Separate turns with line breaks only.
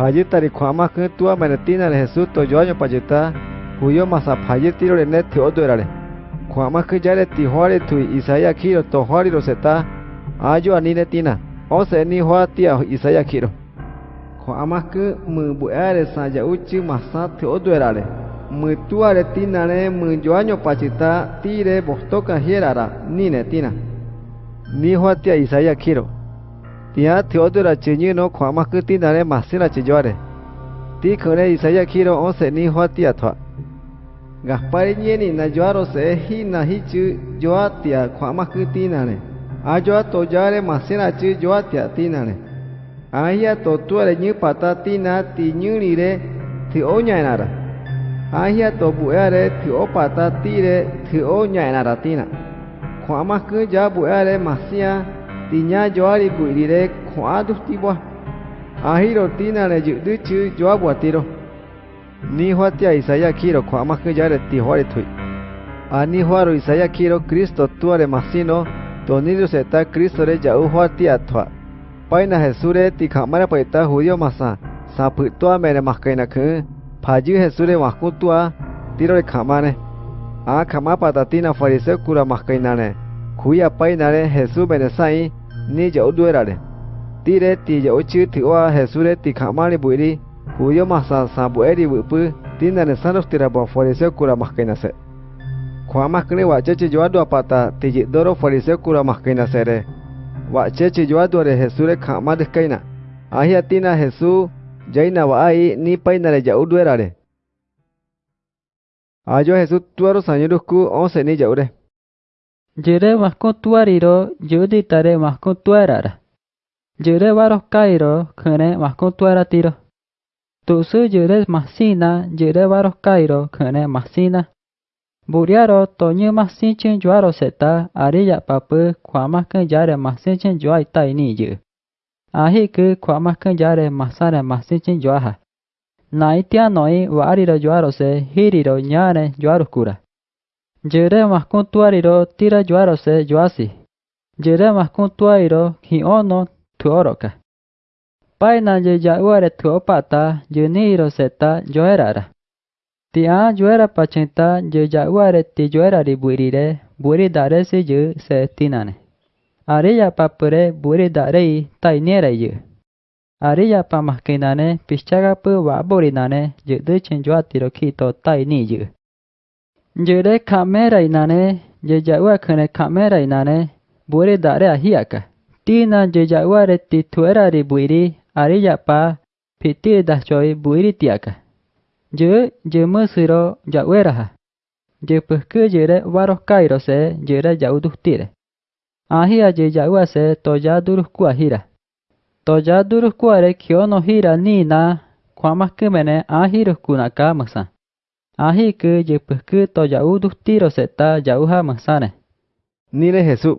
Payitari kwama ke tua menetina le Jesús to yoño payita huyo masa payitiro le net odo erare. Kwama ke yare ti huare tu Isaia kiro to huari roseta ayo anine tina. Ose ni hua tia Isaia kiro. Kwama ke mu buare sa ya uchi masa te odo erare. Mu tuare tina le mu yoño pachita tire bostoka hierara nine tina. Ni hua tia Isaia kiro. ત્યાં થયો રચેજીનો ખોમા કૃતિ નારે માસી રચેજોરે તી ખણે ઈસૈયા ખીરો ઓસે ની હોતી અથવા ગાપારીજીની નજવારો સે હી નહી ચુ જોવા ત્યાં ખોમા કૃતિ નાણે આ જોવા તો જારે માસી રાચી જોવા ત્યાં તી નાણે આહિયા તો તુરે ની પાતા તી ના તી ની રે થી ઓ નારા આહિયા તો બુયા રે થી ઓ પાતા તી રે થી ઓ નારા તીના ખોમા કૃ જા બુયા રે માસિયા ku tiña joari buirire khua duftiwa ahiro tina le yudu chu joa buatiro ni huatia isaya kiro khua ma ke yare ti hore thui ani huaro isaya kiro kristo tuare masino tonirio seta kristo re jau huatia thwa paina jesure ti khamara paita judio masa sapu tua mere maskaina khu phaji jesure waku tua. Tiro re khamane a khama patatina fariseo နေကြအတွေ့ရတယ်တီရဲတီကြအချီတီဝါဟဲဆူရဲတီခမာရီဘွေရီဟူယမဆာဆာဘွေရီဝပတင်းနန်ဆန်ရဖတီရဘဖော်ရီဆကူရာမခိုင်နဆက်ခွာမခနေဝါချေချေဂျွာဒွာပတာတီကြဒိုရိုဖော်ရီဆကူရာမခိုင်နဆက်ရဲဝါချေချေဂျွာဒွာရဲဟဲဆူရဲခမာဒခိုင်နာအာဟီယတီနာဟဲဆူဂျိုင်နာဝအိုင်နီပိုင်နရဲကြအတွေ့ရတယ်အာဂျိုဟဲဆူတွာရဆန်ယဒုကူအောင်စနေကြအတွေ့
Jere vasco tuariro, jodi tare Yere mahkontuariro yuditare mahkontuarara. Yere varoskairo kune mahkontuaratiro. Tusu jere yere mahsina yere varoskairo kune mahsina. Buriaro masin mahsinchen juaro seta ariya papı kuamahkın yare mahsinchen yuaita iniyi. Ahikı jare yare masin mahsinchen yuaha. Naitia noi variro yuaro se hiriro ñare juaro kura. Yerema kuntuariro tira juaro se juasi. Yerema kuntuariro hi ono tuoroka. Paina ye yauare tuopata yuniro seta yoerara. Tia yuera pachenta ye yauare ti yuera ribuirire buridare si yu se tinane. Ariya papure buridare tainere yu. Ariya pamaskinane pichagapu waburinane yuduchin yuatiro kito taini yu. Jere kamera inane jeja ua kene kamera inane buere dare ahiaka. Tina jeja ua re tituera re buiri ariya pa piti da choi buiri tiaka. Je je musiro ja ueraha. Je Jepukku jere waro kairo se jere jauduh tire. Ahia jeja ua se toja duruh kuahira. Toja duruh kuare kiono hira nina kwamakkumene ahiruh kunaka masan. Ahi ke je pehke to jauh duhti roseta jauha ha masane.
Nile Jesus.